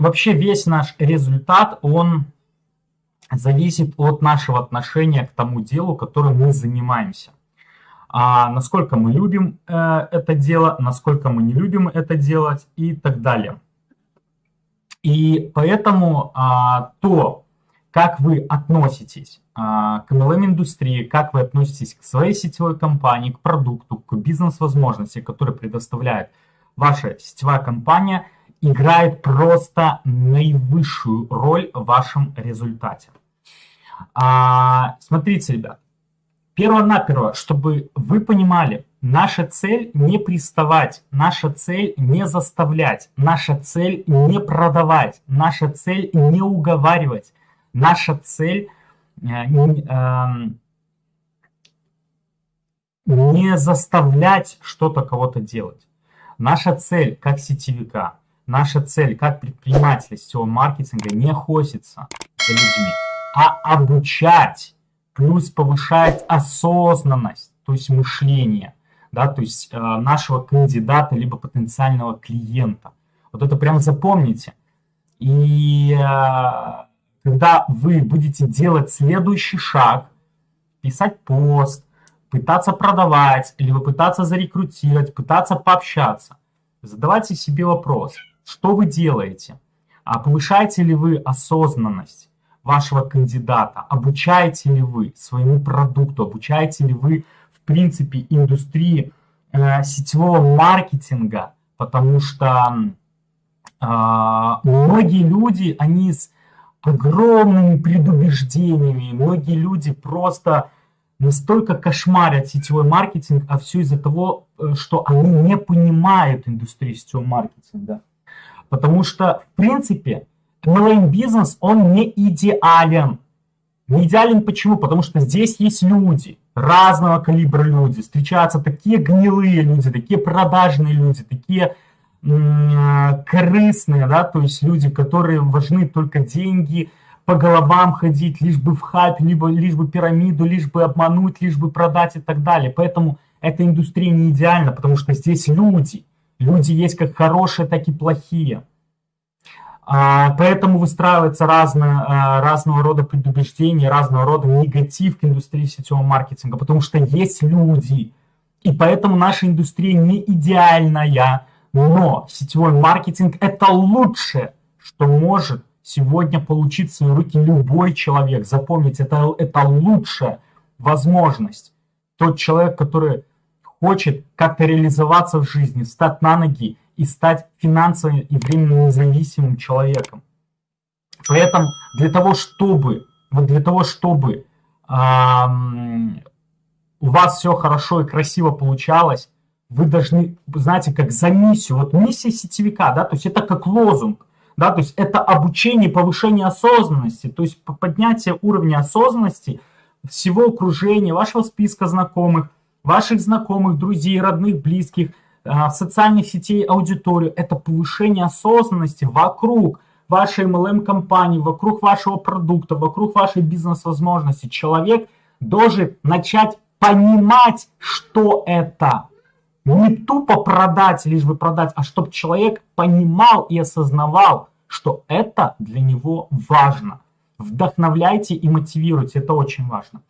вообще весь наш результат, он зависит от нашего отношения к тому делу, которым мы занимаемся. А насколько мы любим э, это дело, насколько мы не любим это делать и так далее. И поэтому а, то, как вы относитесь а, к MLM-индустрии, как вы относитесь к своей сетевой компании, к продукту, к бизнес-возможности, которые предоставляет ваша сетевая компания, играет просто наивысшую роль в вашем результате. А, смотрите, ребят, перво-наперво, чтобы вы понимали, наша цель не приставать, наша цель не заставлять, наша цель не продавать, наша цель не уговаривать, наша цель э, эм, не заставлять что-то кого-то делать. Наша цель как сетевика, наша цель как предпринимателя сетевого маркетинга не охотиться за людьми а обучать, плюс повышать осознанность, то есть мышление, да, то есть э, нашего кандидата либо потенциального клиента. Вот это прям запомните. И э, когда вы будете делать следующий шаг, писать пост, пытаться продавать, либо пытаться зарекрутировать, пытаться пообщаться, задавайте себе вопрос, что вы делаете, а повышаете ли вы осознанность, вашего кандидата, обучаете ли вы своему продукту, обучаете ли вы, в принципе, индустрии э, сетевого маркетинга, потому что э, многие люди, они с огромными предубеждениями, многие люди просто настолько кошмарят сетевой маркетинг, а все из-за того, э, что они не понимают индустрию сетевого маркетинга. Потому что, в принципе, MLM-бизнес, он не идеален. Не идеален почему? Потому что здесь есть люди, разного калибра люди. Встречаются такие гнилые люди, такие продажные люди, такие корыстные, да, то есть люди, которые важны только деньги, по головам ходить, лишь бы в хайп, либо лишь бы пирамиду, лишь бы обмануть, лишь бы продать и так далее. Поэтому эта индустрия не идеальна, потому что здесь люди. Люди есть как хорошие, так и плохие. А, поэтому выстраивается разно, а, разного рода предубеждения, разного рода негатив к индустрии сетевого маркетинга, потому что есть люди. И поэтому наша индустрия не идеальная, но сетевой маркетинг – это лучшее, что может сегодня получить в свои руки любой человек. Запомните, это, это лучшая возможность. Тот человек, который хочет как-то реализоваться в жизни, встать на ноги и стать финансово и временно независимым человеком. Поэтому для того, чтобы, вот для того, чтобы эм, у вас все хорошо и красиво получалось, вы должны, знаете, как за миссию, вот миссия сетевика, да, то есть это как лозунг, да, то есть это обучение, повышение осознанности, то есть поднятие уровня осознанности всего окружения, вашего списка знакомых, ваших знакомых, друзей, родных, близких – а, в социальных сетей аудиторию, это повышение осознанности вокруг вашей MLM-компании, вокруг вашего продукта, вокруг вашей бизнес-возможности. Человек должен начать понимать, что это. Не тупо продать, лишь бы продать, а чтобы человек понимал и осознавал, что это для него важно. Вдохновляйте и мотивируйте, это очень важно.